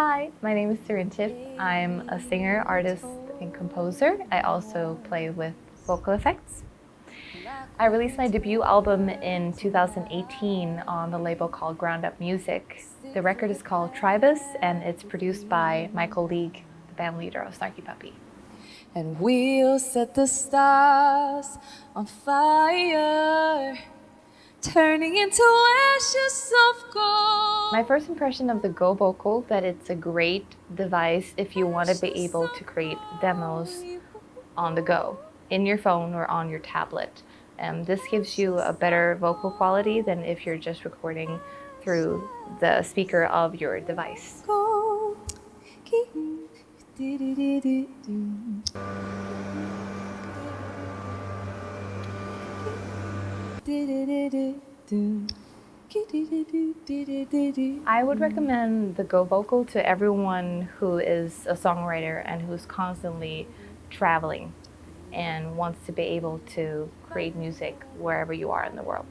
Hi, my name is Sirintip. I'm a singer, artist, and composer. I also play with vocal effects. I released my debut album in 2018 on the label called Ground Up Music. The record is called Tribus and it's produced by Michael League, the band leader of Snarky Puppy. And we'll set the stars on fire turning into ashes of gold. My first impression of the Go Vocal that it's a great device if you want to be able to create demos on the go, in your phone or on your tablet. Um, this gives you a better vocal quality than if you're just recording through the speaker of your device. I would recommend the Go Vocal to everyone who is a songwriter and who's constantly traveling and wants to be able to create music wherever you are in the world.